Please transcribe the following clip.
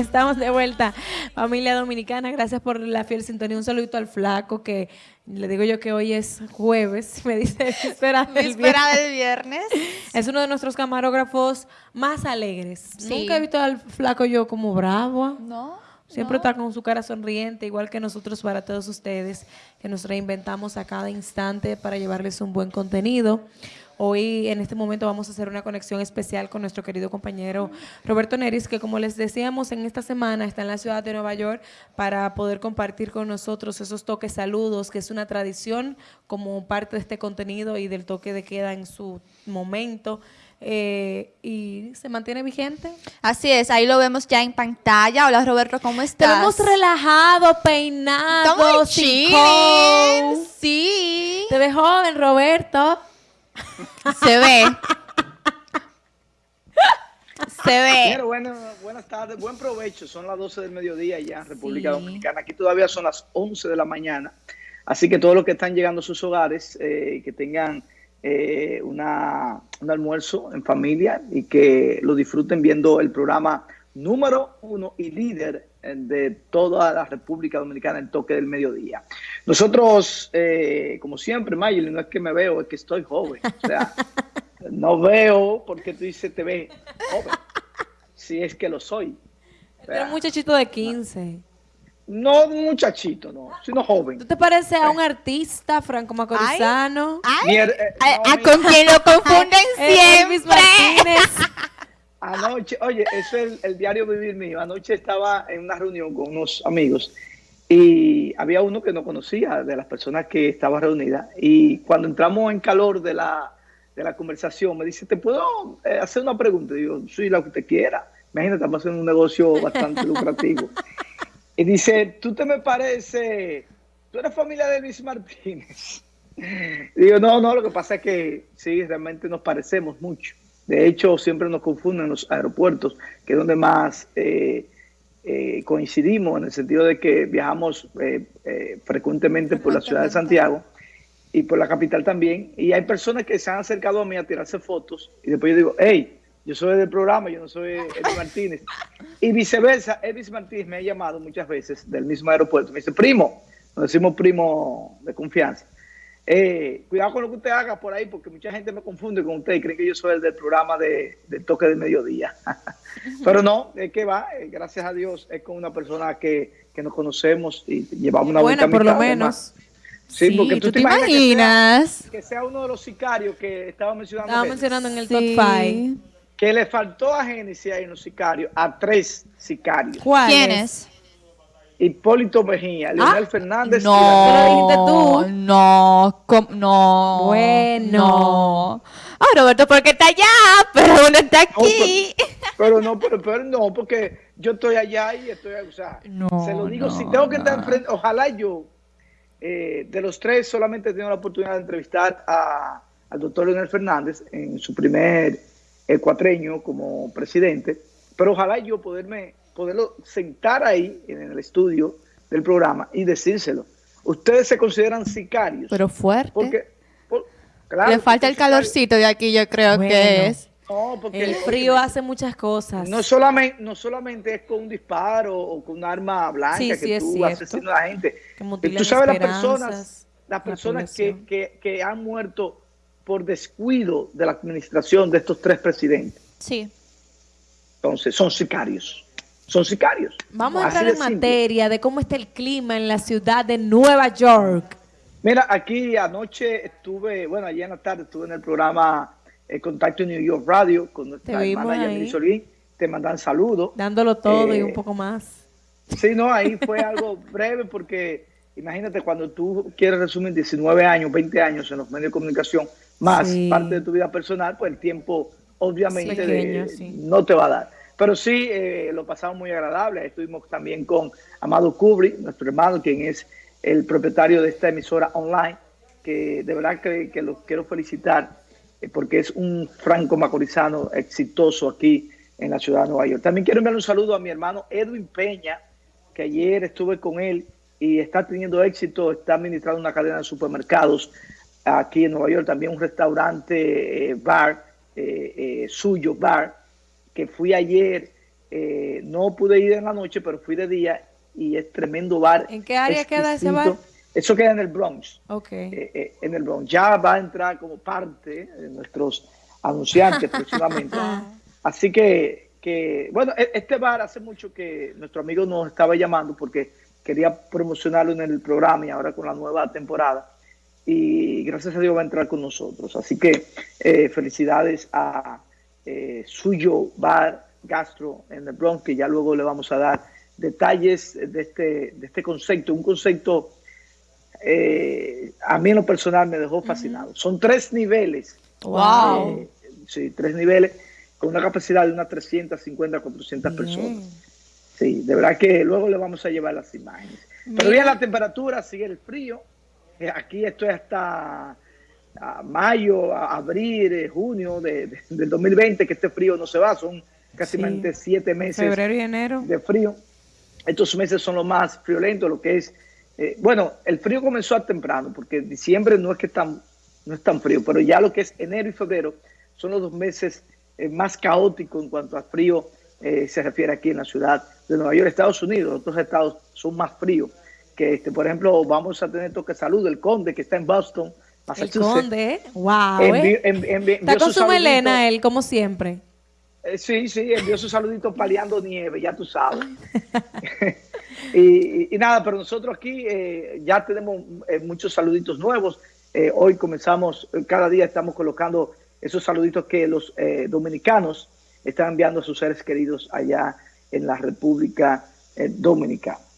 Estamos de vuelta, familia dominicana. Gracias por la fiel sintonía. Un saludito al flaco que le digo yo que hoy es jueves. Me dice espera del viernes. del viernes. Es uno de nuestros camarógrafos más alegres. Nunca he visto al flaco yo como bravo. No. Siempre está con su cara sonriente, igual que nosotros para todos ustedes, que nos reinventamos a cada instante para llevarles un buen contenido. Hoy, en este momento, vamos a hacer una conexión especial con nuestro querido compañero Roberto Neris, que como les decíamos, en esta semana está en la ciudad de Nueva York para poder compartir con nosotros esos toques saludos, que es una tradición como parte de este contenido y del toque de queda en su momento. Eh, y se mantiene vigente. Así es, ahí lo vemos ya en pantalla. Hola Roberto, ¿cómo estás? Te vemos relajado, peinado, sí. Sí. Te ves joven, Roberto. Se ve. Se ve. Bueno, buenas tardes, buen provecho. Son las 12 del mediodía ya en República Dominicana. Aquí todavía son las 11 de la mañana. Así que todos los que están llegando a sus hogares, eh, que tengan eh, una, un almuerzo en familia y que lo disfruten viendo el programa número uno y líder de toda la República Dominicana, el toque del mediodía. Nosotros, eh, como siempre, Mayeli, no es que me veo, es que estoy joven. O sea, no veo porque tú dices te ve joven. Si es que lo soy. Pero un muchachito de 15. No un muchachito, no, sino joven. ¿Tú te pareces a un artista, Franco Macorizano? Ay, eh, ¿A con quien lo confunden siempre? Anoche, oye, eso es el, diario vivir mío. Anoche estaba en una reunión con unos amigos y había uno que no conocía de las personas que estaban reunidas. Y cuando entramos en calor de la, de la conversación, me dice, ¿te puedo eh, hacer una pregunta? digo, sí, lo que te quiera. Imagínate, estamos haciendo un negocio bastante lucrativo. Y dice, tú te me pareces, tú eres familia de Luis Martínez. digo, no, no, lo que pasa es que sí, realmente nos parecemos mucho. De hecho, siempre nos confunden en los aeropuertos, que es donde más eh, eh, coincidimos, en el sentido de que viajamos eh, frecuentemente por la ciudad de Santiago y por la capital también. Y hay personas que se han acercado a mí a tirarse fotos y después yo digo, hey, yo soy del programa, yo no soy Edwin Martínez. Y viceversa, Edwin Martínez me ha llamado muchas veces del mismo aeropuerto. Me dice, primo, nos decimos primo de confianza. Eh, cuidado con lo que usted haga por ahí, porque mucha gente me confunde con usted y cree que yo soy el del programa de, toque de mediodía. Pero no, es que va, eh, gracias a Dios, es con una persona que, nos conocemos y llevamos una buena por lo menos. Sí, porque tú, te, imaginas, que, sea, uno de los sicarios que estaba mencionando. Estaba mencionando en el top 5. Que le faltó a Génesis ahí en los sicarios, a tres sicarios. ¿Quiénes? Hipólito Mejía, Leonel ah, Fernández. No, no, no. Bueno. Ah, Roberto, porque está allá, pero uno está aquí. pero, no, pero, pero, no, porque yo estoy allá y estoy, o sea, se lo digo, si tengo que estar enfrente, ojalá yo, eh, de los tres, solamente he tenido la oportunidad de entrevistar a, al doctor Leonel Fernández en su primer eh, cuatreño como presidente, pero ojalá yo poderme poderlo sentar ahí en el estudio del programa y decírselo. Ustedes se consideran sicarios. Pero fuerte. Porque, Le falta el calorcito de aquí, yo creo que es. No, porque el frío hace muchas cosas. No solamente, no solamente es con un disparo o con un arma blanca que tú asesinas a la gente. Tú sabes las personas, las personas que, que, que han muerto por descuido de la administración de estos tres presidentes. Sí. Entonces, son sicarios son sicarios. Vamos a entrar en materia de cómo está el clima en la ciudad de Nueva York. Mira, aquí anoche estuve, bueno, ayer en la tarde estuve en el programa el eh, Contacto New York Radio con nuestra hermana Solín. Te mandan saludos. Dándolo todo y eh, un poco más. Sí, no, ahí fue algo breve porque imagínate cuando tú quieres resumir 19 años, 20 años en los medios de comunicación, más parte de tu vida personal, pues el tiempo obviamente no te va a dar. Pero sí, eh, lo pasamos muy agradable. Estuvimos también con Amado Kubri, nuestro hermano, quien es el propietario de esta emisora online, que de verdad que, que lo quiero felicitar eh, porque es un franco macorizano exitoso aquí en la ciudad de Nueva York. También quiero enviar un saludo a mi hermano Edwin Peña, que ayer estuve con él y está teniendo éxito, está administrando una cadena de supermercados aquí en Nueva York, también un restaurante, eh, bar, suyo, bar, que fui ayer eh, no pude ir en la noche, pero fui de día y es tremendo bar. ¿En qué área queda ese bar? Eso queda en el Bronx. Ok. Eh, en el Bronx. Ya va a entrar como parte de nuestros anunciantes próximamente. Así que, que, bueno, e, este bar hace mucho que nuestro amigo nos estaba llamando porque quería promocionarlo en el programa y ahora con la nueva temporada y gracias a Dios va a entrar con nosotros. Así que eh, felicidades a eh, Suyo Bar Gastro en el Bronx, que ya luego le vamos a dar detalles de este, de este concepto, un concepto eh, a mí en lo personal me dejó fascinado. Son tres niveles. Wow. sí, tres niveles con una capacidad de unas 350, 400 personas. Sí, de verdad que luego le vamos a llevar las imágenes. Pero bien la temperatura, sigue el frío. Eh, aquí estoy hasta mayo, abril, eh, junio de, del 2020, que este frío no se va, son casi siete meses Febrero y enero. de frío. Estos meses son los más friolentos, lo que es, eh, bueno, el frío comenzó a temprano, porque diciembre no es que tan, no es tan frío, pero ya lo que es enero y febrero son los dos meses más caóticos en cuanto a frío se refiere aquí en la ciudad de Nueva York, Estados Unidos. Otros estados son más fríos que este, por ejemplo, vamos a tener toque salud del conde que está en Boston, El conde, wow. Eh. está con su melena él, como siempre. Eh, sí, sí, envió su saludito paliando nieve, ya tú sabes. y, nada, pero nosotros aquí eh, ya tenemos muchos saluditos nuevos. hoy comenzamos, cada día estamos colocando esos saluditos que los dominicanos están enviando a sus seres queridos allá en la República Dominicana.